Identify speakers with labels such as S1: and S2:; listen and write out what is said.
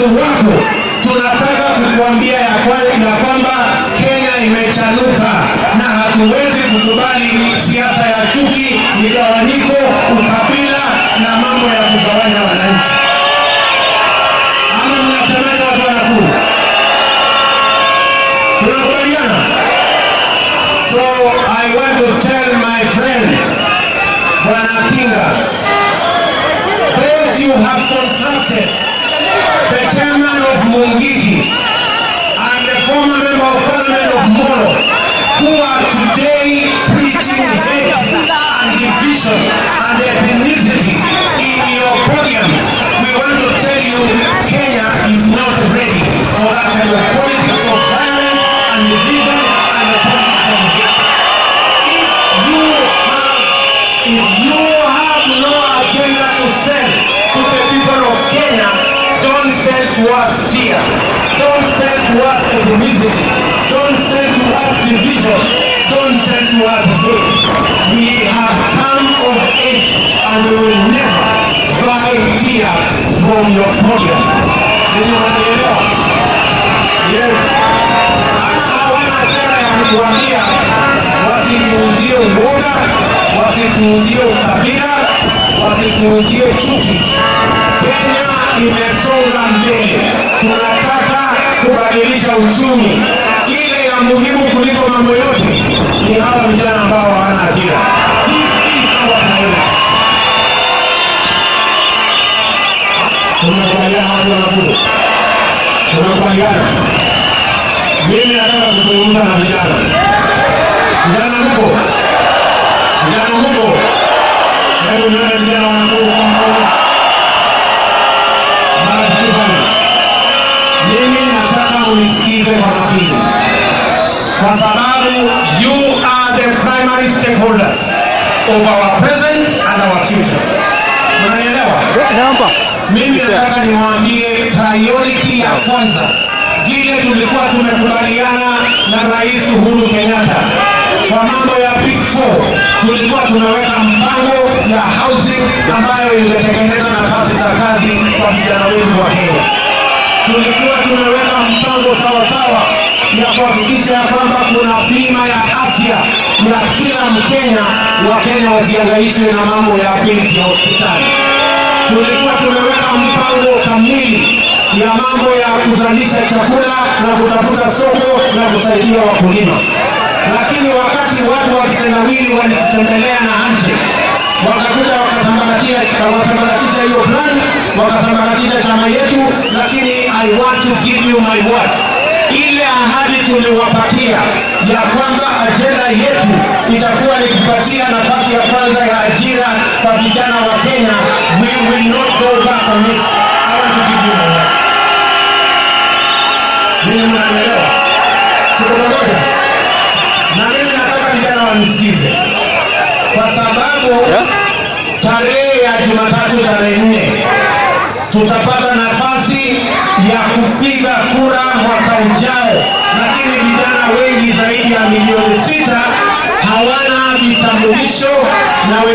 S1: uwezo wako, tunataka kukuambia ya kwa- ya kwamba Kenya imechanuka na hatuwezi kukubali siasa ya chuki, migawanyiko, ukabila na mambo ya kugawanya wananchi. Ama mnasemaje watu wa Nakuru? Tunakubaliana? So I want to tell my friend Bwana Tinga, those you have contracted, Mungiki and the former member of parliament of Moro, who are today preaching hate and division and ethnicity in your podiums, we want to tell you Kenya is not ready for that kind of politics of violence and division and the politics of hate. If you have, if you have no agenda to sell to the people of Kenya, don't sell to us fear. Don't sell to us ethnicity. Don't sell to us division. Don't sell to us hate. We have come of age and we will never buy fear from your. Ndio you Yes. Hata hawana sera ya kutuambia wasituuzie uoga, wasituuzie ukabila, wasituuzie chuki. Kenya imesonga mbele, tunataka kubadilisha uchumi. Ile ya muhimu kuliko mambo yote ni hawa vijana ambao hawana ajira. This wa Nakuru. Mimi nataka kuzungumza na vijana. Vijana mko? Vijana mko? Nataka munisikize kwa makini, kwa sababu you are the primary stakeholders of our present and our future. Unanielewa?
S2: Naomba
S1: Mimi nataka niwaambie priority ya kwanza, vile tulikuwa tumekubaliana na Rais Uhuru Kenyatta kwa mambo ya Big Four, tulikuwa tumeweka mpango ya housing ambayo ingetengeneza nafasi za kazi kwa vijana wetu wa Kenya. Tulikuwa tumeweka mpango sawasawa ya kuhakikisha ya kwamba kuna bima ya afya ya kila Mkenya, Wakenya wasiangaishwe na mambo ya bili ya hospitali. Tulikuwa tumeweka mpango kamili ya mambo ya kuzalisha chakula na kutafuta soko na kusaidia wakulima, lakini wakati watu wa kitendawili walitutembelea na handshake wakakuja wakasambaratisha hiyo plan, wakasambaratisha chama yetu, lakini I want to give you my word ile ahadi tuliwapatia ya kwamba ajenda yetu itakuwa ni kupatia nafasi ya kwanza ya ajira kwa vijana wa Kenya. We will not go back on it. I want to give you my word. Mimi mnanielewa? Pamoja? Na mimi nataka vijana wanisikize, kwa sababu tarehe ya Jumatatu tarehe nne tutapata nafasi ya kupiga kura mwaka ujao, lakini vijana wengi zaidi ya milioni sita hawana vitambulisho na